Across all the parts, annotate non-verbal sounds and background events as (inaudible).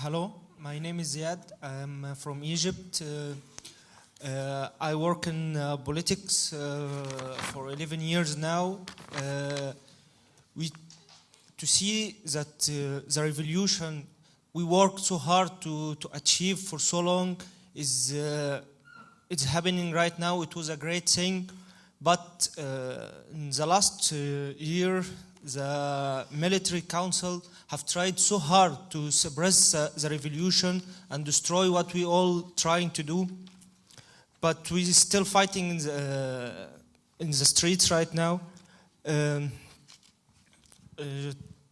Hello, my name is Ziad. I'm uh, from Egypt. Uh, uh, I work in uh, politics uh, for 11 years now. Uh, we, to see that the revolution we worked so hard to, to achieve for so long is it's happening right now. It was a great thing, but in the last year, the military council have tried so hard to suppress uh, the revolution and destroy what we all trying to do. But we are still fighting in the, in the streets right now. Um, uh,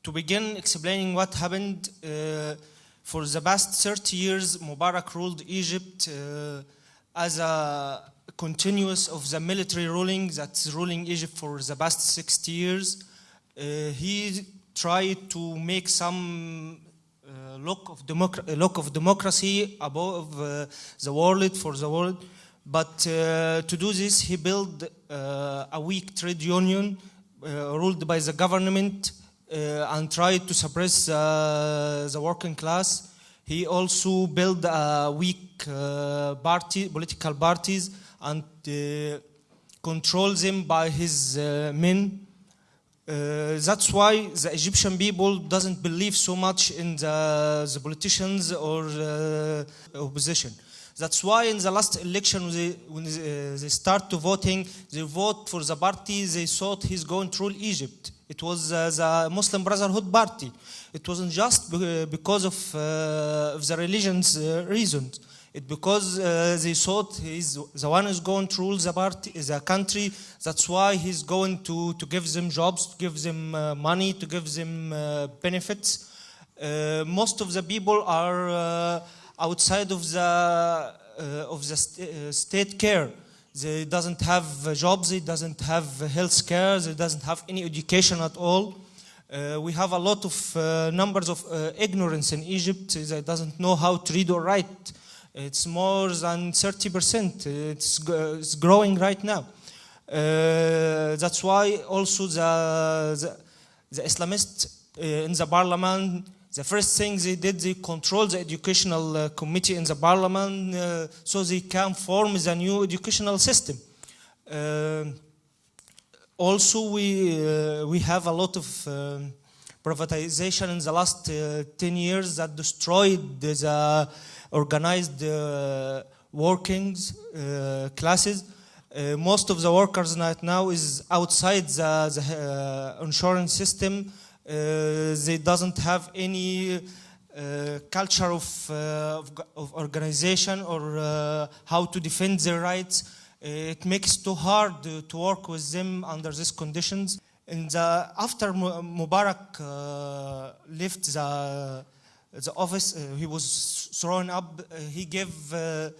to begin explaining what happened, uh, for the past 30 years, Mubarak ruled Egypt uh, as a continuous of the military ruling that's ruling Egypt for the past 60 years. Uh, he tried to make some uh, look of, democ- look of democracy above uh, the world for the world. But uh, to do this, he built uh, a weak trade union uh, ruled by the government uh, and tried to suppress uh, the working class. He also built a weak uh, party, political parties and uh, controls them by his uh, men. Uh, that's why the Egyptian people doesn't believe so much in the, the politicians or uh, opposition. That's why in the last election, when they, when they, uh, they start to voting, they vote for the party they thought he's going to rule Egypt. It was uh, the Muslim Brotherhood Party. It wasn't just because of, uh, of the religion's uh, reasons. It because uh, they thought he's the one who's going to rule the party, the country. That's why he's going to, to give them jobs, to give them uh, money, to give them uh, benefits. Uh, most of the people are uh, outside of the uh, of the st- state care. They doesn't have jobs. They doesn't have health care. They doesn't have any education at all. Uh, we have a lot of uh, numbers of uh, ignorance in Egypt. They doesn't know how to read or write. It's more than 30%. It's, it's growing right now. Uh, that's why also the, the, the Islamists uh, in the parliament, the first thing they did, they controlled the educational uh, committee in the parliament uh, so they can form the new educational system. Uh, also, we, uh, we have a lot of privatization in the last uh, 10 years that destroyed the organized uh, workings uh, classes. Uh, most of the workers right now is outside the, the insurance system. They doesn't have any uh, culture of, uh, of, of organization or uh, how to defend their rights. It makes too hard to work with them under these conditions. And after Mu- Mubarak left the, the office, he was thrown up, uh, he gave uh,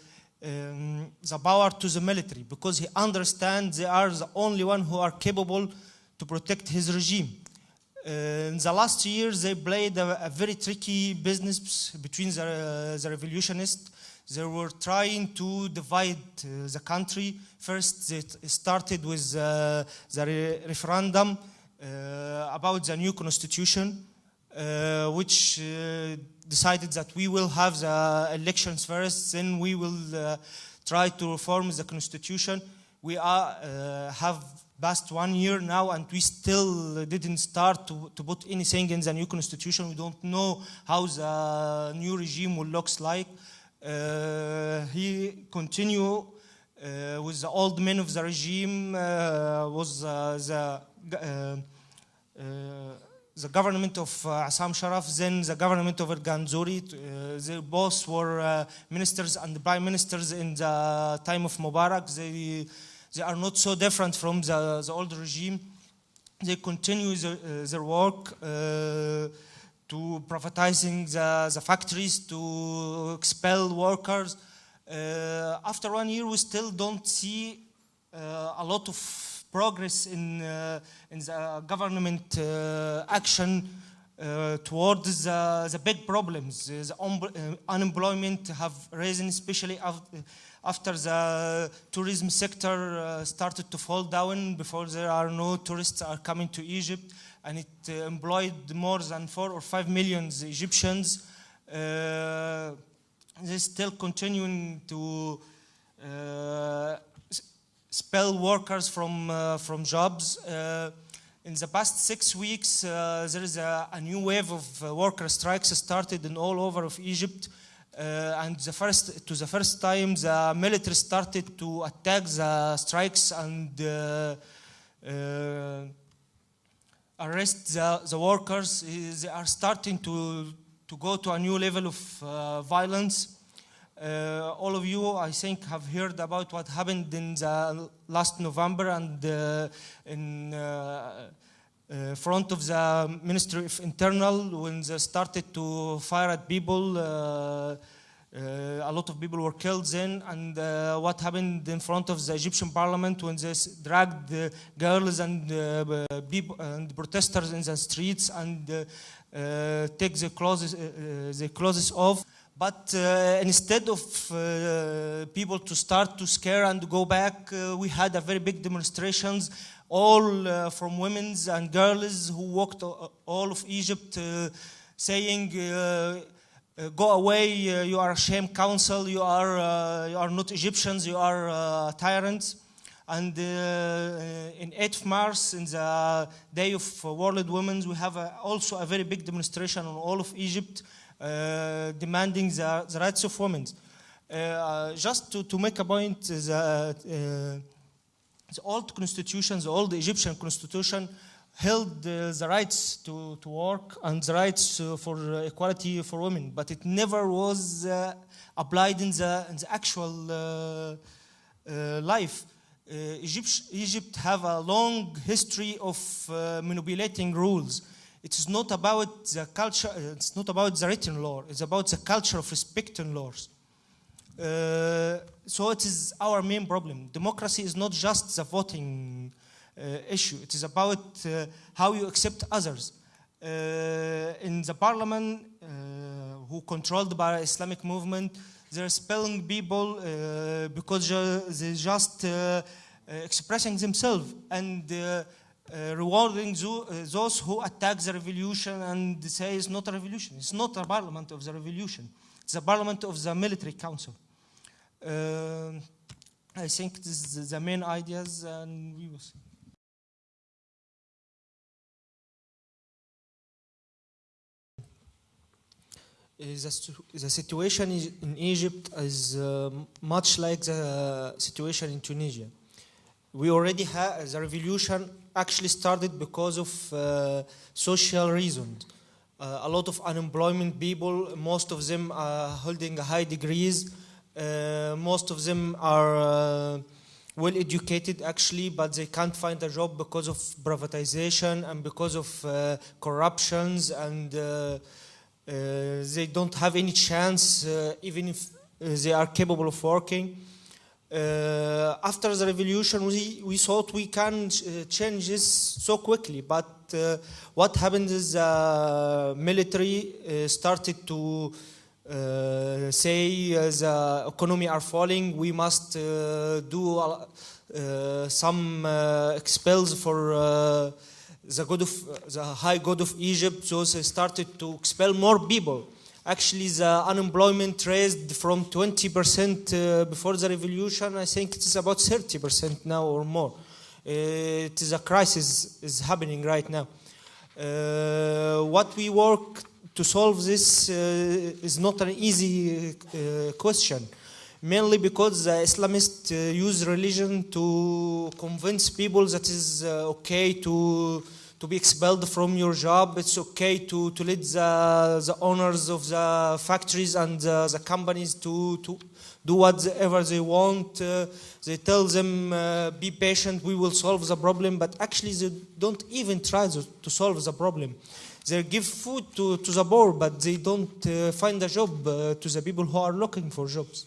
um, the power to the military because he understands they are the only one who are capable to protect his regime. Uh, in the last years, they played a, a very tricky business between the, the revolutionists. They were trying to divide uh, the country. First, they started with uh, the re- referendum uh, about the new constitution, uh, which uh, decided that we will have the elections first, then we will uh, try to reform the constitution. We are, uh, have passed one year now and we still didn't start to, to put anything in the new constitution. We don't know how the new regime will look like. Uh, he continue uh, with the old men of the regime uh, was uh, the the government of uh, Essam Sharaf, then the government of Ganzuri. Uh, they both were uh, ministers and prime ministers in the time of Mubarak. They, they are not so different from the, the old regime. They continue their, uh, their work uh, to privatizing the, the factories, to expel workers. Uh, after one year, we still don't see a lot of progress in, uh, in the government uh, action uh, towards the, the big problems. The un- uh, unemployment have risen, especially after, the tourism sector uh, started to fall down. Before there are no tourists are coming to Egypt, and it uh, employed more than four or five million Egyptians. Uh, they're still continuing to uh, expel workers from, uh, from jobs. Uh, in the past six weeks, uh, there is a, a new wave of worker strikes started in all over of Egypt. And the first, to the first time, the military started to attack the strikes and arrest the, the workers. They are starting to, to go to a new level of violence. Uh, all of you, I think, have heard about what happened in the last November and uh, in uh, uh, front of the Ministry of Internal when they started to fire at people. Uh, uh, a lot of people were killed then, and what happened in front of the Egyptian parliament when they dragged the girls and people and protesters in the streets and take the clothes, the clothes off. But uh, instead of uh, people to start to scare and go back, uh, we had a very big demonstrations, all uh, from women's and girls who walked all of Egypt, uh, saying. Uh, go away, you are a shame council, you are, you are not Egyptians, you are tyrants. And in 8th March, in the Day of World Women's, we have a, also a very big demonstration on all of Egypt demanding the, the rights of women. Uh, just to, to make a point, the, uh, the old constitution, the old Egyptian constitution, held uh, the rights to, to work and the rights uh, for uh, equality for women, but it never was uh, applied in the, in the actual uh, uh, life. Uh, Egypt, Egypt have a long history of uh, manipulating rules. It is not about the culture, uh, it's not about the written law, it's about the culture of respecting laws. Uh, so it is our main problem. Democracy is not just the voting uh, issue. It is about uh, how you accept others. Uh, in the parliament, uh, who controlled by Islamic movement, they're expelling people because they're just expressing themselves and rewarding zo- uh, those who attack the revolution and say it's not a revolution. It's not a parliament of the revolution. It's a parliament of the military council. Um I think this is the main ideas, and we will see. Uh, The, situation in Egypt is uh, much like the situation in Tunisia. We already have the revolution actually started because of uh, social reasons. Uh, a lot of unemployment people, most of them are holding high degrees, uh, most of them are uh, well educated actually, but they can't find a job because of privatization and because of uh, corruptions and uh, they don't have any chance, even if they are capable of working. Uh, after the revolution, we, we thought we can uh, change this so quickly, but uh, what happened is the military uh, started to uh, say uh, the economy are falling, we must uh, do uh, some uh, expels for uh, the god of the high god of Egypt, so they started to expel more people. Actually, the unemployment raised from 20% uh, before the revolution. I think it is about 30% now or more. Uh, it is a crisis is happening right now. Uh, what we work to solve this is not an easy question mainly because the Islamists uh, use religion to convince people that is uh, okay to to be expelled from your job. It's okay to, to let the, the owners of the factories and uh, the companies to, to do whatever they want. Uh, they tell them, uh, be patient, we will solve the problem, but actually they don't even try to, to solve the problem. They give food to, to the poor, but they don't uh, find a job uh, to the people who are looking for jobs.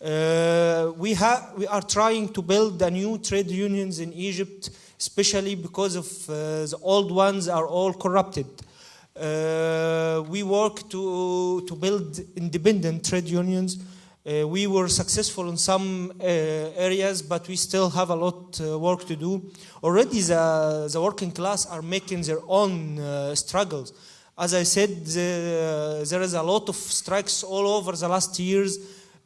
Uh, we, ha- we are trying to build a new trade unions in Egypt, especially because of uh, the old ones are all corrupted. Uh, we work to, to build independent trade unions. Uh, we were successful in some uh, areas, but we still have a lot uh, work to do. Already, the, the working class are making their own uh, struggles. As I said, the, there is a lot of strikes all over the last years,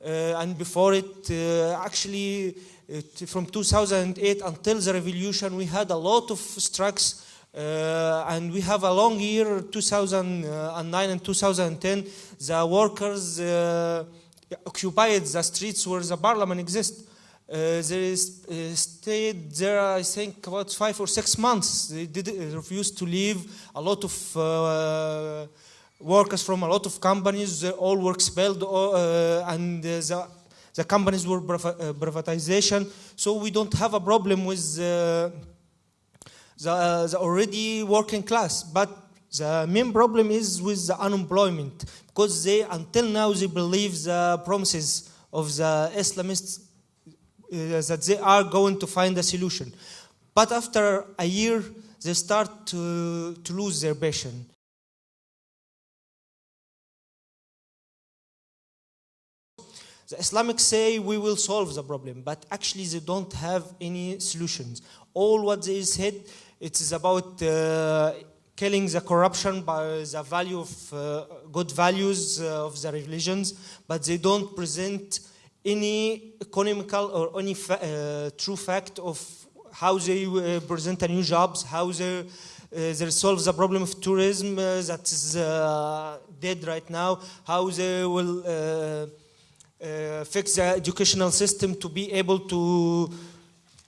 uh, and before it, uh, actually, it, from 2008 until the revolution, we had a lot of strikes, uh, and we have a long year, 2009 and 2010. The workers uh, occupied the streets where the parliament exists. Uh, they uh, stayed there, I think, about five or six months. They did, uh, refused to leave. A lot of uh, workers from a lot of companies all were expelled, and the, the companies were uh, privatization. So we don't have a problem with uh, the, uh, the already working class. But the main problem is with the unemployment because they, until now, they believe the promises of the Islamists uh, that they are going to find a solution. But after a year, they start to, to lose their passion. The Islamics say we will solve the problem, but actually they don't have any solutions. All what they said, it is about uh, killing the corruption by the value of uh, good values uh, of the religions, but they don't present any economical or any fa- uh, true fact of how they uh, present a new jobs, how they, uh, they solve the problem of tourism uh, that is dead right now, how they will uh, fix the educational system to be able to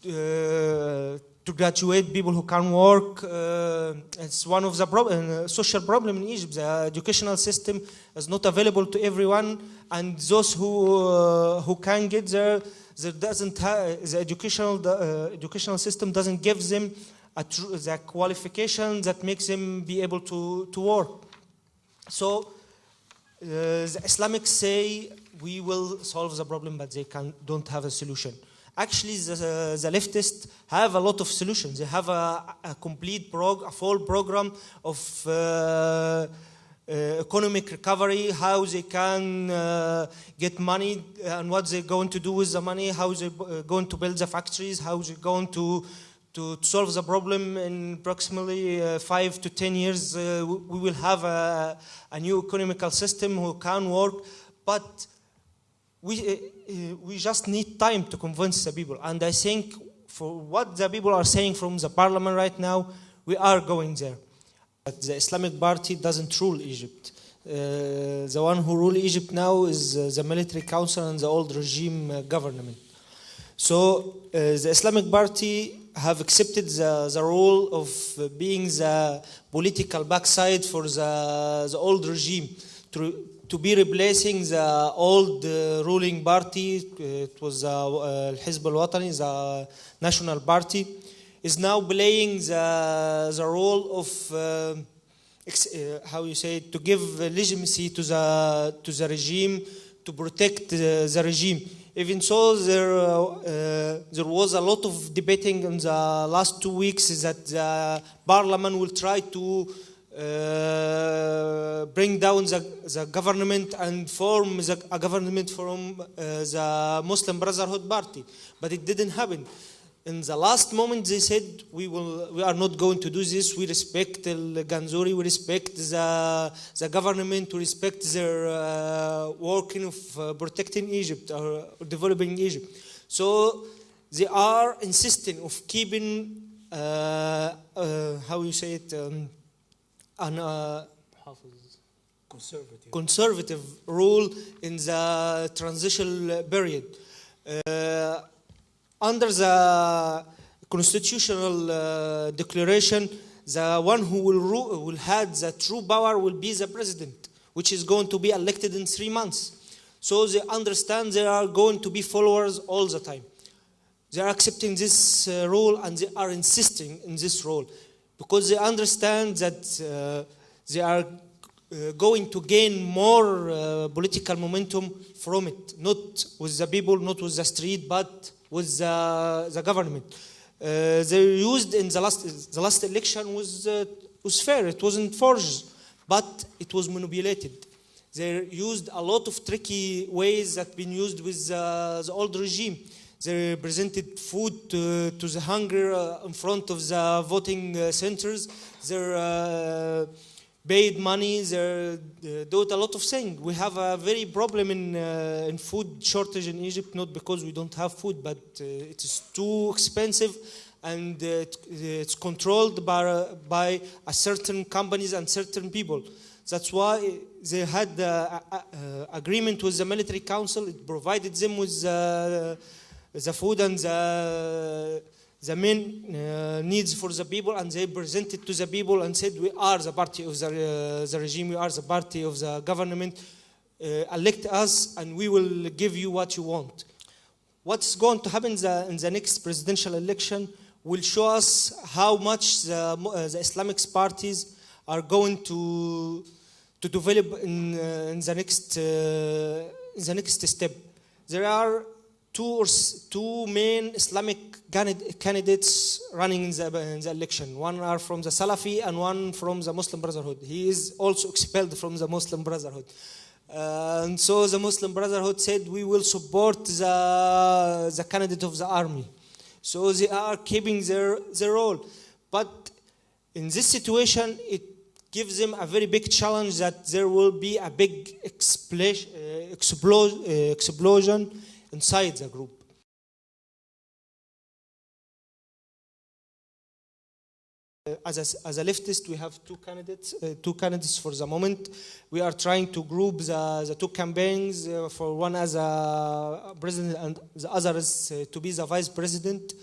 uh, to graduate people who can work. Uh, it's one of the uh, social problem in Egypt. The educational system is not available to everyone, and those who uh, who can get there, there doesn't the educational uh, educational system doesn't give them the qualification that makes them be able to to work. So. The Islamics say we will solve the problem, but they can, don't have a solution. Actually, the, the leftists have a lot of solutions. They have a, a complete prog, a full program of uh, uh, economic recovery, how they can uh, get money and what they're going to do with the money, how they're uh, going to build the factories, how they're going to to solve the problem in approximately uh, five to ten years, uh, we we will have a, a new economical system who can work, but we, uh, we just need time to convince the people. And I think for what the people are saying from the parliament right now, we are going there. But the Islamic Party doesn't rule Egypt. Uh, the one who rule Egypt now is uh, the military council and the old regime uh, government. So the Islamic Party have accepted the, the role of being the political backside for the, the old regime to, to be replacing the old uh, ruling party. uh, It was uh, uh, Hizb al-Watani, the national party, is now playing the, the role of uh, uh, how you say it, to give legitimacy to the to the regime to protect the regime. Even so, there there was a lot of debating in the last two weeks that the parliament will try to uh, bring down the, the government and form the, a government from uh, the Muslim Brotherhood Party, but it didn't happen. In the last moment, they said we will, we are not going to do this. We respect El Ganzouri, we respect the the government, we respect their uh, working of uh, protecting Egypt or developing Egypt. So they are insisting of keeping uh, how you say it um, an uh, Conservative. conservative rule in the transitional period. Uh, under the constitutional uh, declaration, the one who will, ru- will have the true power will be the president, which is going to be elected in three months. So they understand there are going to be followers all the time. They are accepting this uh, role and they are insisting in this role because they understand that uh, they are uh, going to gain more uh, political momentum from it, not with the people, not with the street, but with the, the government. Uh, they used in the last the last election was uh, was fair. It wasn't forged, but it was manipulated. They used a lot of tricky ways that have been used with uh, the old regime. They presented food to, to the hunger uh, in front of the voting uh, centers. They uh, paid money, they do a lot of things. We have a very problem in, in food shortage in Egypt, not because we don't have food, but it is too expensive and it- it's controlled by, by a certain companies and certain people. That's why they had a, agreement with the military council. It provided them with uh, the food and the, the main uh, needs for the people, and they presented to the people and said, "We are the party of the, uh, the regime. We are the party of the government. Uh, elect us, and we will give you what you want." What's going to happen the, in the next presidential election will show us how much the, uh, the Islamic parties are going to to develop in, uh, in the next uh, the next step. There are two two main Islamic candidates running in the, in the election. One are from the Salafi and one from the Muslim Brotherhood. He is also expelled from the Muslim Brotherhood. Uh, and so the Muslim Brotherhood said we will support the, the candidate of the army. So they are keeping their, their role. But in this situation, it gives them a very big challenge that there will be a big explosion, inside the group. Uh, As a, as a leftist, we have two candidates, uh, two candidates for the moment. We are trying to group the, the two campaigns uh, for one as a president and the other is uh, to be the vice president.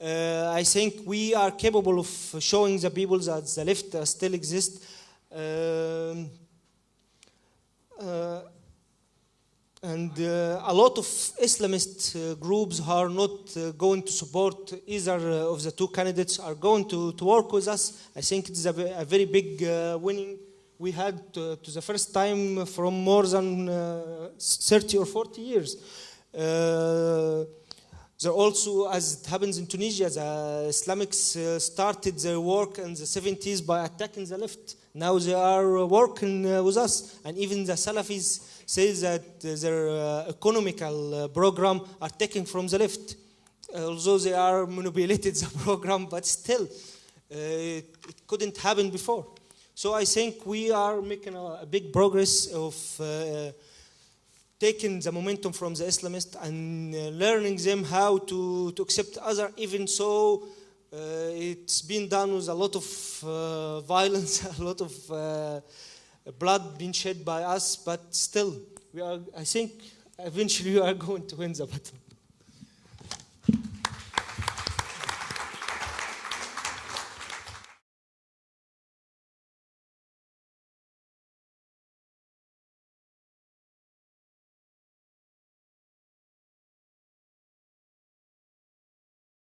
Uh, I think we are capable of showing the people that the left uh, still exists. Um, and uh, a lot of Islamist uh, groups are not uh, going to support either of the two candidates, are going to, to work with us. I think it's a, a very big winning we had uh, to the first time from more than uh, 30 or 40 years. Uh, there also, as it happens in Tunisia, the Islamics uh, started their work in the 70s by attacking the left. Now they are working with us, and even the Salafis say that uh, their uh, economical uh, program are taken from the left. Although they are manipulated (laughs) the program, but still, uh, it, it couldn't happen before. So I think we are making a, a big progress of uh, taking the momentum from the Islamists and uh, learning them how to, to accept other, even so uh, it's been done with a lot of uh, (laughs) violence, a lot of uh, blood being shed by us, but still, we are, I think eventually we are (laughs) going to win the battle.